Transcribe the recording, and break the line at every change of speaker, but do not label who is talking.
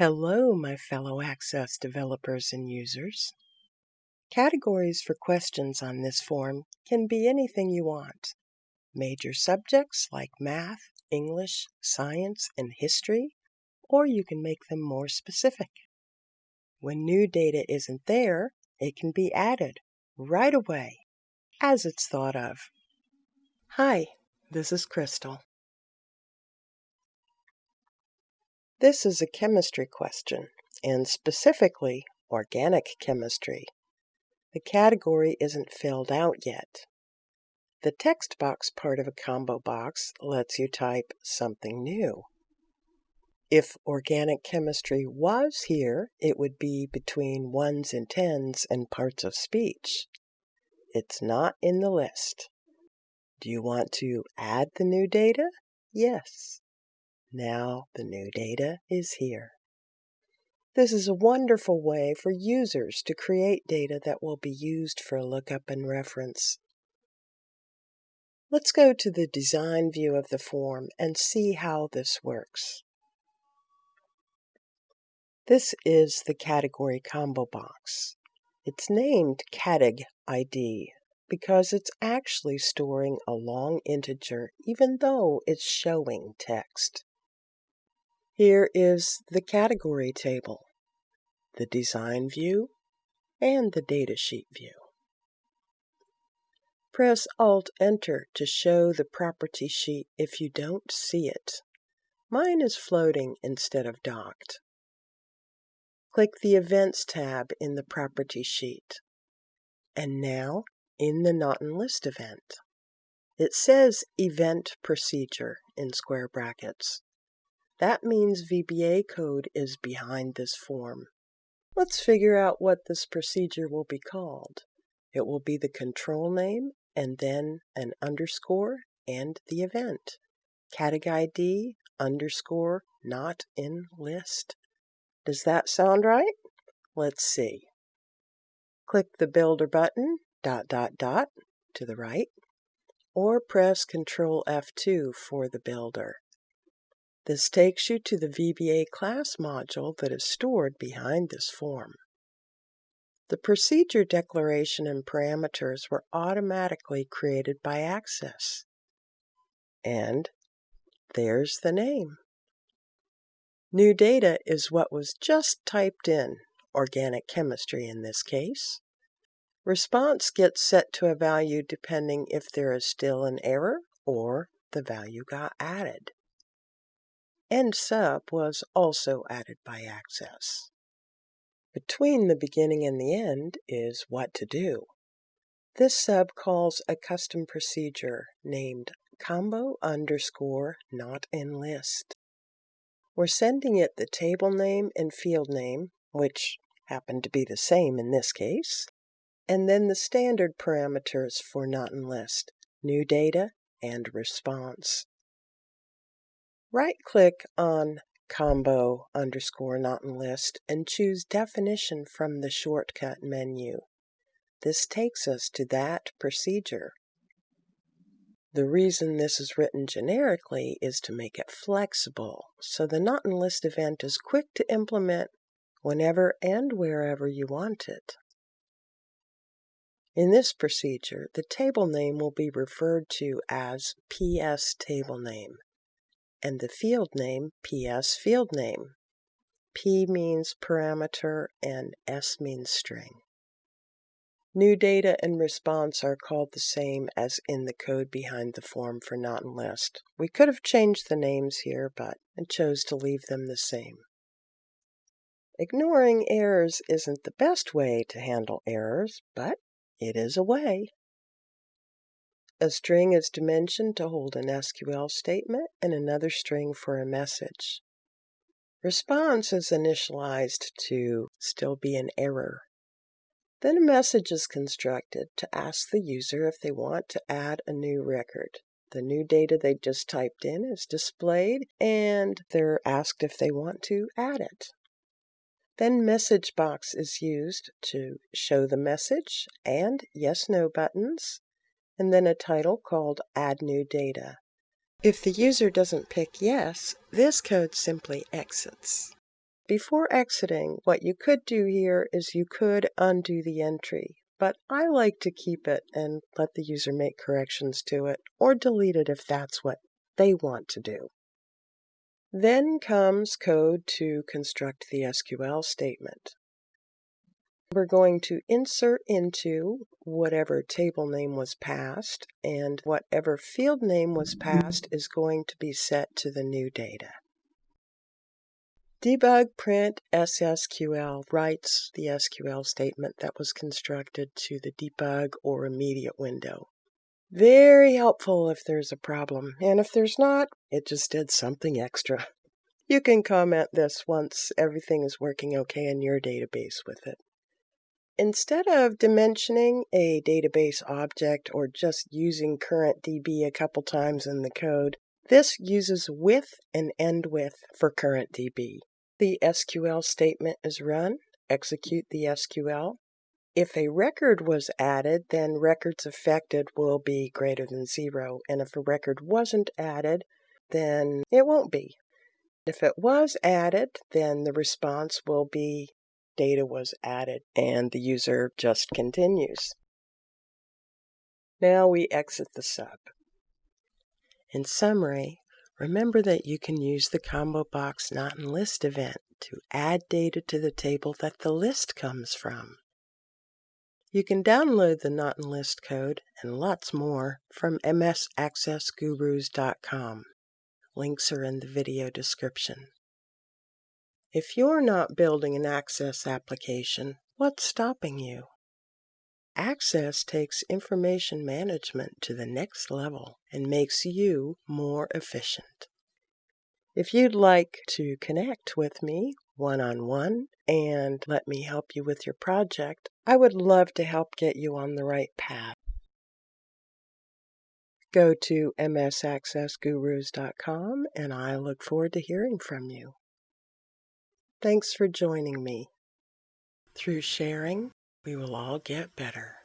Hello, my fellow Access developers and users. Categories for questions on this form can be anything you want. Major subjects like math, English, science, and history, or you can make them more specific. When new data isn't there, it can be added right away as it's thought of. Hi, this is Crystal. This is a chemistry question, and specifically organic chemistry. The category isn't filled out yet. The text box part of a combo box lets you type something new. If organic chemistry was here, it would be between ones and tens and parts of speech. It's not in the list. Do you want to add the new data? Yes. Now the new data is here. This is a wonderful way for users to create data that will be used for a lookup and reference. Let's go to the design view of the form and see how this works. This is the category combo box. It's named Categ ID because it's actually storing a long integer even though it's showing text. Here is the category table, the design view, and the datasheet view. Press Alt-Enter to show the property sheet if you don't see it. Mine is floating instead of docked. Click the Events tab in the Property sheet. And now, in the in List event. It says Event Procedure in square brackets. That means VBA code is behind this form. Let's figure out what this procedure will be called. It will be the control name and then an underscore and the event. Categ ID underscore not in list. Does that sound right? Let's see. Click the Builder button, dot dot dot, to the right, or press Control F2 for the Builder. This takes you to the VBA class module that is stored behind this form. The procedure declaration and parameters were automatically created by Access. And there's the name. New data is what was just typed in, organic chemistry in this case. Response gets set to a value depending if there is still an error or the value got added. End sub was also added by Access. Between the beginning and the end is what to do. This sub calls a custom procedure named combo underscore not in list. We're sending it the table name and field name, which happen to be the same in this case, and then the standard parameters for not in list, new data, and response. Right-click on combo underscore in list and choose definition from the shortcut menu. This takes us to that procedure. The reason this is written generically is to make it flexible, so the in list event is quick to implement whenever and wherever you want it. In this procedure, the table name will be referred to as PS table name and the field name PS field name. P means parameter and S means string. New data and response are called the same as in the code behind the form for not in list. We could have changed the names here, but I chose to leave them the same. Ignoring errors isn't the best way to handle errors, but it is a way. A string is dimensioned to hold an SQL statement and another string for a message. Response is initialized to still be an error. Then a message is constructed to ask the user if they want to add a new record. The new data they just typed in is displayed and they're asked if they want to add it. Then message box is used to show the message and yes no buttons and then a title called Add New Data. If the user doesn't pick Yes, this code simply exits. Before exiting, what you could do here is you could undo the entry, but I like to keep it and let the user make corrections to it, or delete it if that's what they want to do. Then comes code to construct the SQL statement. We're going to insert into whatever table name was passed, and whatever field name was passed is going to be set to the new data. Debug print SSQL writes the SQL statement that was constructed to the debug or immediate window. Very helpful if there's a problem, and if there's not, it just did something extra. You can comment this once everything is working okay in your database with it. Instead of dimensioning a database object or just using current DB a couple times in the code, this uses with and end with for current DB. The SQL statement is run, execute the SQL. If a record was added, then records affected will be greater than zero. And if a record wasn't added, then it won't be. If it was added, then the response will be data was added, and the user just continues. Now we exit the sub. In summary, remember that you can use the combo box not in list event to add data to the table that the list comes from. You can download the not in list code and lots more from msaccessgurus.com. Links are in the video description. If you're not building an Access application, what's stopping you? Access takes information management to the next level and makes you more efficient. If you'd like to connect with me one on one and let me help you with your project, I would love to help get you on the right path. Go to msaccessgurus.com and I look forward to hearing from you. Thanks for joining me. Through sharing, we will all get better.